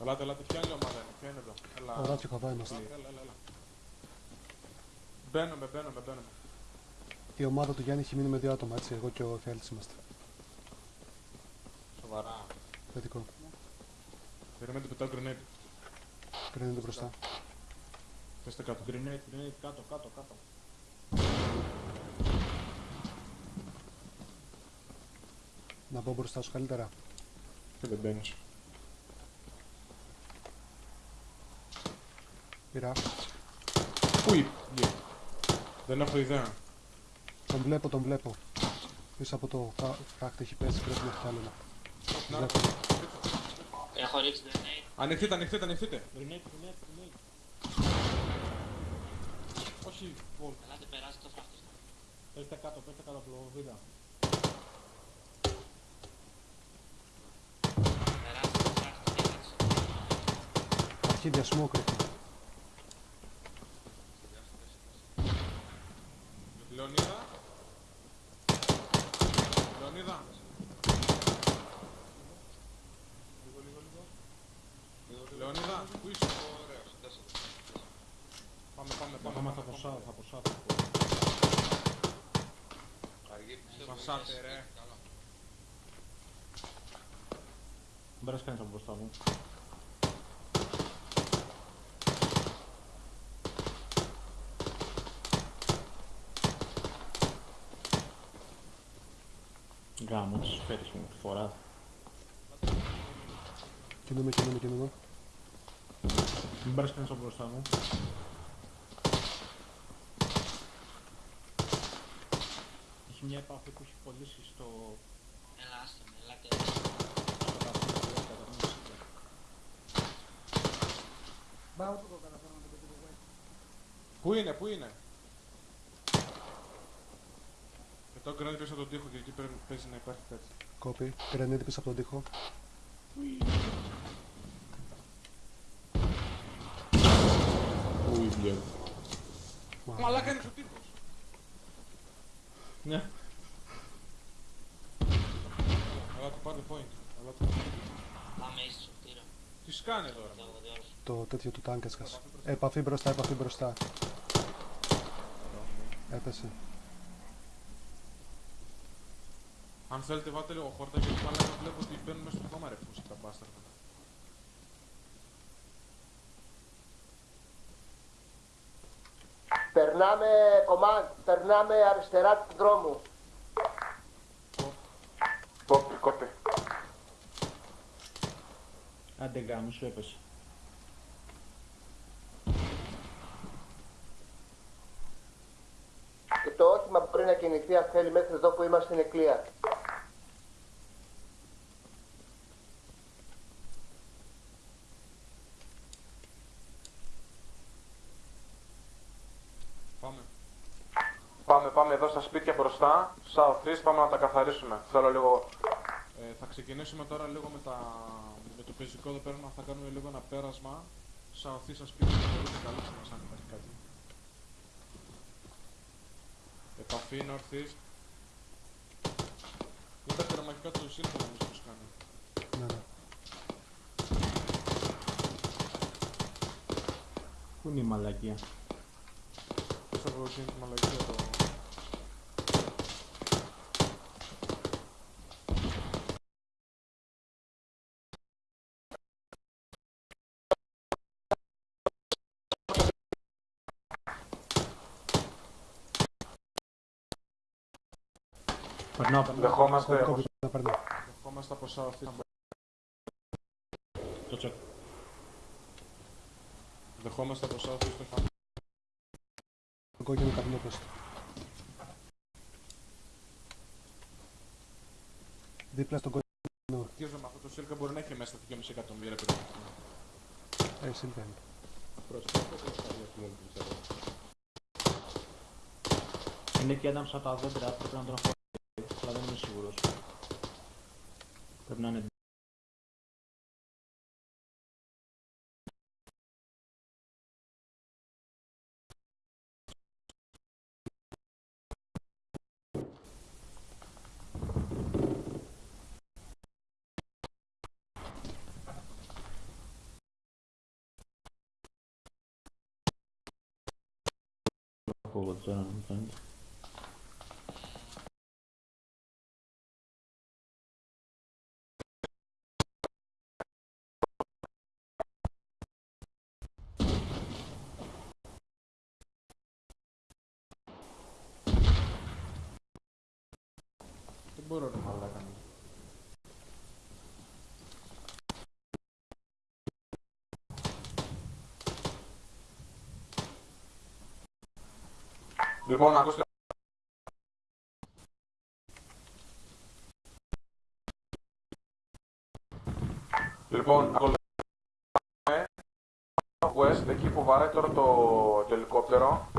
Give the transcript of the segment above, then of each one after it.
Ελάτε, ελάτε, ποια είναι η ομάδα, είναι, ποια είναι εδώ. Έλα, Ο Ράτσο χαβά είμαστε. έλα, έλα, έλα, έλα. Μπαίνουμε, μπαίνουμε, μπαίνουμε. Η ομάδα του Γιάννη έχει μείνει με δύο άτομα, έτσι. Εγώ και ο Εφιάλτης είμαστε. Σοβαρά. Θετικό. Περιμένετε, πετάω grenade. Κρίνεται μπροστά. Πέστε κάτω. Grenade, grenade, κάτω, κάτω, κάτω. Να μπω μπροστά σου καλύτερα. Και δεν μπαίνεις. Πειρά. Πού είπε, Δεν έχω ιδέα. Τον βλέπω, τον βλέπω. Πίσω από το φρά- φράχτη έχει πέσει, πρέπει να έχει κι άλλο ένα. Να, Βλέπω. Έχω ρίξει grenade. Ανοιχτείτε, ανοιχτείτε, ανοιχτείτε. Grenade, grenade, grenade. Όχι, βολ. Ελάτε περάσει το φράχτη. Πέστε κάτω, πέστε κάτω από το βίδα. Περάσει το φράχτη. κοίταξε. Αρχίδια smoke ρίχνει. Λεωνίδα. Λεωνίδα. Λίγο, λίγο, λίγο. Λεωνίδα, πού είσαι; Πάμε, πάμε, Θα πάμε. πάμε θα ποσά, θα ποσά. θα ποσά. Μασάτε ρε. Δεν πέρασε κανείς από μπροστά μου. Γάμο, τις φέρεις μου τη φορά. Κινούμε, κινούμε, κινούμε. Μην πέρασε κανείς από μπροστά μου. Έχει μια επαφή που έχει κολλήσει στο... Έλα, άστο με, ελάτε. στο καταφύγιο, κατά την ουσία. Πού είναι, πού είναι; Πετάω grenade πίσω από τον τοίχο και εκεί πρέπει- παίζει να υπάρχει κάτι. Κόπη. Grenade πίσω από τον τοίχο. Πού είναι. Μα, Μαλάκα είναι ο τείχος. Ναι. Αλλά του πάρει point. Αλλά του... Πάμε ίσως στο κτίριο. Τι σκάνε τώρα. Το έχω δει όλους. το τέτοιο του τάγκ έσκασε. Επαφή μπροστά, επαφή μπροστά. Έπεσε. Αν θέλετε βάλτε λίγο χόρτα γιατί μαλάκα βλέπω ότι μπαίνουν μέσα στο χώμα ρε φούσι τα μπάσταρδα. Περνάμε, command, περνάμε αριστερά του δρόμου. Κόπη, κόπη. Άντε γάμο, σου έπεσε. Και το όχημα που πρέπει να κινηθεί αν θέλει μέχρι εδώ που είμαστε είναι clear. Πάμε. Πάμε, πάμε εδώ στα σπίτια μπροστά. South East, πάμε να τα καθαρίσουμε. Θέλω λίγο. Ε, θα ξεκινήσουμε τώρα λίγο με, τα... με το πεζικό εδώ πέρα. να Θα κάνουμε λίγο ένα πέρασμα. South East στα σπίτια να μπορείτε καλύψτε μας αν υπάρχει κάτι. Επαφή North East. Είναι τα τερματικά του Silver νομίζω τους κάνει. Ναι, ναι. Πού είναι η μαλακία; Πώς θα βγω τη μαλακία το... Περνάω, περνάω. Δεχόμαστε, Κόπη, κόπη, να παίρνει. δεχόμαστε από South East. Το τσεκ. Δεχόμαστε από South East το χάμι. Το κόκκινο καπνόπες. Δίπλα στον κόκκινο. Τι με αυτό το Silka μπορεί να έχει μέσα τα 2,5 εκατομμύρια πυρομαχικά. Ε, συμβαίνει. Είναι και ένα από τα δέντρα, πρέπει να τον έχω seguros. Permanent forward down, I. μπορώ να μαλάκα. Λοιπόν, ακούστε. Λοιπόν, ακολουθούμε West, εκεί που βαράει τώρα το, το ελικόπτερο.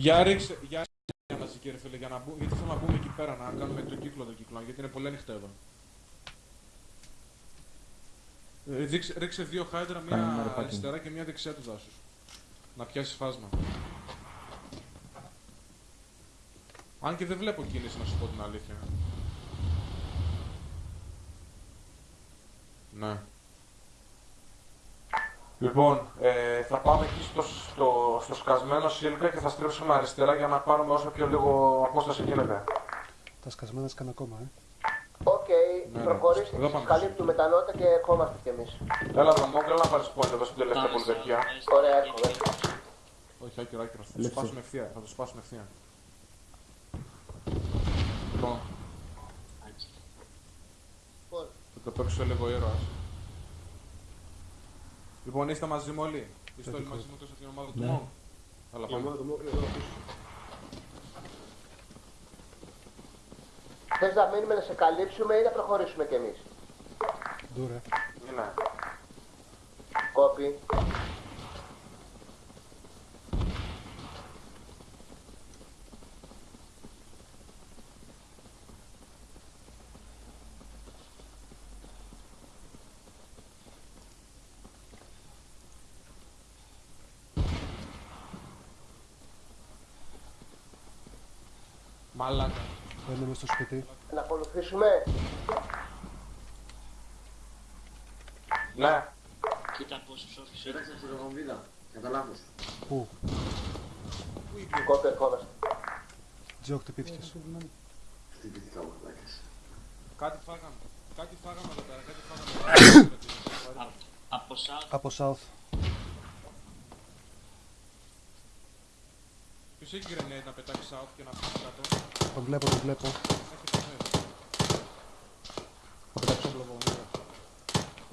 Για ρίξε, για ρίξε μαζί κύριε φίλε, για να μπούμε, γιατί θέλω να μπούμε εκεί πέρα, να κάνουμε τον κύκλο τον κύκλο, γιατί είναι πολύ ανοιχτό εδώ. Ε, ρίξε, ρίξε δύο χάιντρα, Κάνε ένα μία ρεπάκι. αριστερά και μία δεξιά του δάσους. Να πιάσει φάσμα. Αν και δεν βλέπω κίνηση, να σου πω την αλήθεια. Ναι. Λοιπόν, ε, θα πάμε εκεί στο, στο, στο σκασμένο σίλκα και θα στρίψουμε αριστερά για να πάρουμε όσο πιο λίγο απόσταση γίνεται. Τα σκασμένα σκάνε ακόμα, ε. Οκ, Ναι, ναι. προχωρήστε, Εδώ σας πάμε. καλύπτουμε τα νότα και ερχόμαστε κι εμείς. Έλα εδώ, Μόγκ, έλα να πάρεις point εδώ στην τελευταία Πάμε στο πολυδερκιά. West. Ωραία, έρχομαι. Όχι, άκυρο, άκυρο. Θα το Λήψη. σπάσουμε ευθεία. Θα το σπάσουμε ευθεία. Λοιπόν, Άκη. Λοιπόν, θα το παίξω λίγο ήρωας. Λοιπόν, είστε μαζί μου όλοι. Είστε όλοι Θετικό. μαζί μου τόσο στην ομάδα του Ναι. Μόγκ. Έλα, πάμε. θες να μείνουμε να σε καλύψουμε ή να προχωρήσουμε κι εμείς; Ντούρε. Είναι. Κόπη. Μαλάκα. Μπαίνουμε στο σπίτι. Να ακολουθήσουμε. Ναι. Κοίτα πόσο ψόφισε. Πέταξε από την βομβίδα. Κατά λάθος. Πού, Κόπη, ερχόμαστε. Τζο, χτυπήθηκες. Χτυπήθηκα μου, πλάκες. Κάτι φάγαμε. Κάτι φάγαμε εδώ πέρα. Κάτι φάγαμε. Α- Από South Από South. Ποιος έχει grenade να πετάξει out και να πει κάτω. Τον βλέπω, τον βλέπω. Έχει grenade. Θα πετάξω όπλο από μέσα.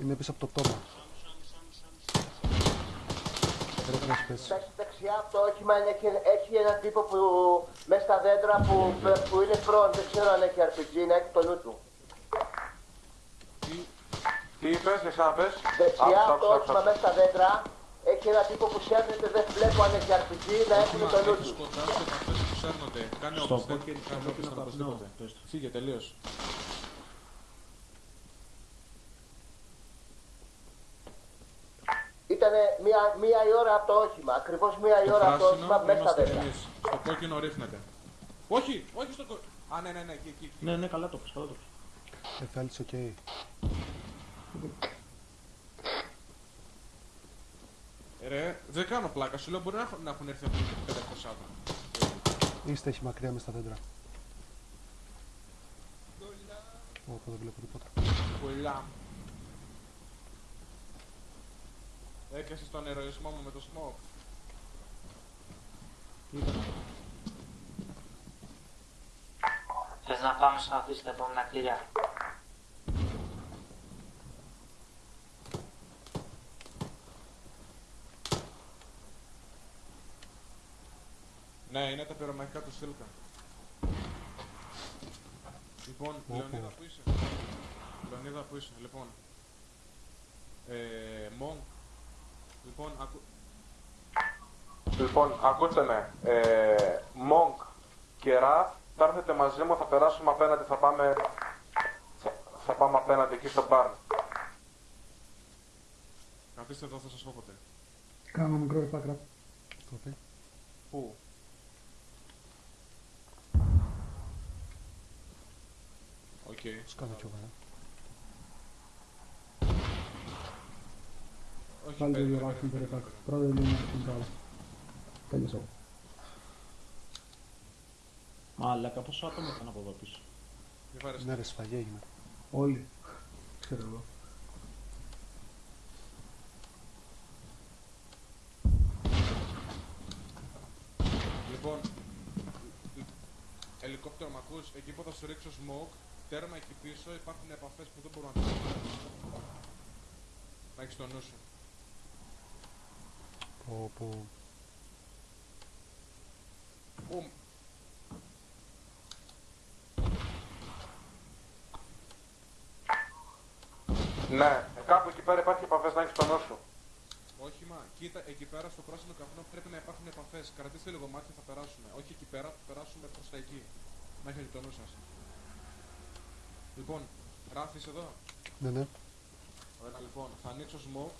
Είναι πίσω από το πτώμα. Πρέπει να σου πέσει. Εντάξει, δεξιά από το όχημα είναι- έχει, έχει έναν τύπο που μέσα στα δέντρα που, που είναι front. Δεν ξέρω αν έχει RPG, να έχει το νου του. Τι, τι είπες, δεν ξαναπες. Δεξιά Άκουσα, από το άκουσα, όχημα άκουσα. μέσα στα δέντρα έχει έναν τύπο που σέρνεται, δεν βλέπω αν έχει RPG, να έχουν Άκουμα, το νου έχεις τους. κοντά σου επαφές που σέρνονται. Κάνε Στο όπως δεν κόκκινο- κάνε στο όπως κόκκινο δεν παπνό, οπωσδήποτε. πες το. Φύγε τελείως. Ήταν μία, μία η ώρα από το όχημα, ακριβώς μία η Το ώρα από το πράσινο όχημα μέσα στα είμαστε δέντρα. εμείς. Στο κόκκινο ρίχνεται. Όχι, όχι στο κόκκινο. Α, ναι, ναι, ναι, εκεί, εκεί. εκεί. Ναι, ναι, καλά το πες, καλά το πες. Εφέλτς, οκ. Ρε, δεν κάνω πλάκα. Σου λέω μπορεί να έχουν- να έχουν έρθει από 500 άτομα. Είστε έχει μακριά μες στα δέντρα. Ω, δεν βλέπω τίποτα. Πολλά. Έκασες τον ερωισμό μου με το smoke. Θες να πάμε σε αυτή στα επόμενα κτίρια. Ναι, είναι τα πυρομαχικά του Σίλκα. Λοιπόν, Όπο. Λεωνίδα που είσαι; Λεωνίδα που είσαι, λοιπόν. Ε, Monk. Λοιπόν, ακού... Λοιπόν, ακούστε με. Ε, Monk και Ραφ, θα έρθετε μαζί μου, θα περάσουμε απέναντι, θα πάμε... Θα, θα πάμε απέναντι εκεί στο μπαρ. Καθίστε εδώ, θα σας πω ποτέ. Κάνω μικρό επάκρα. Κόπη. Πού; Ας κάνω κι εγώ. ε. Όχι, Πάλι το περίμενε, διαβάσουν περίμενε, περίπου. περίμενε. Πρώτη λίνια στην κάλα. Τέλειωσα. Μαλάκα, πόσο άτομα ήταν από εδώ πίσω. Μη βάρεσαι. Ναι ρε σφαγή έγινε. Όλοι. Ξέρω εγώ. Λοιπόν, ελικόπτερο μ' ακούς, εκεί που θα σου ρίξω smoke, τέρμα εκεί πίσω υπάρχουν επαφές που δεν μπορούν να τις Να έχεις το νου σου. Πω, πω. Μπουμ. Ναι, ε, κάπου εκεί πέρα υπάρχει επαφές να έχεις το νου σου. Όχι μα, κοίτα, εκεί πέρα στο πράσινο καπνό πρέπει να υπάρχουν επαφές. Κρατήστε λίγο μάτι θα περάσουμε. Όχι εκεί πέρα, θα περάσουμε προς τα εκεί. Να έχετε το νου σας. Λοιπόν, Ράφης εδώ. Ναι, ναι. Ωραία, λοιπόν, θα ανοίξω smoke.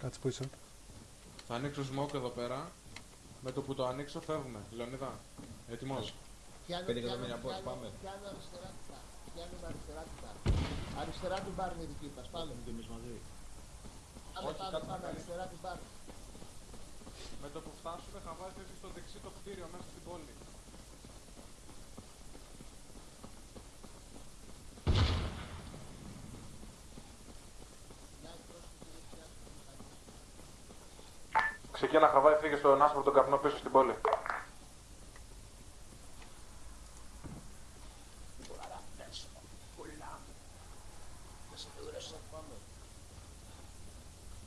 Κάτσε που είσαι; Θα ανοίξω smoke εδώ πέρα. Με το που το ανοίξω φεύγουμε. Λεωνίδα, έτοιμος; Πιάνω, Πέντε πιάνω, εκατομμύρια πώς, πιάνω, πάμε. Πιάνω αριστερά του μπαρ. Πιάνουμε αριστερά του μπαρ. Αριστερά του μπαρ είναι η δική μας. Πάμε. Και εμείς μαζί. Πάμε, Όχι, πάμε, κάτσε να πάμε. κάνεις. Αριστερά του μπαρ. Με το που φτάσουμε θα βάζει έτσι στο δεξί το κτίριο μέσα στην πόλη. Ξεκίνα χαβάει, φύγε στον άσπρο τον καπνό πίσω στην πόλη.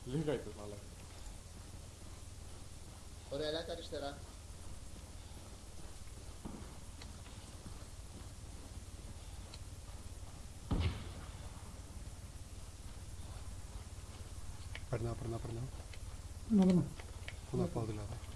Λίγα είπες μαλάκα. Ωραία, ελάτε αριστερά. Περνάω, περνάω, περνάω. Να δούμε. Πού να πάω δηλαδή.